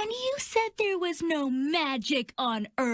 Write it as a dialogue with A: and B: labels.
A: And you said there was no magic on Earth?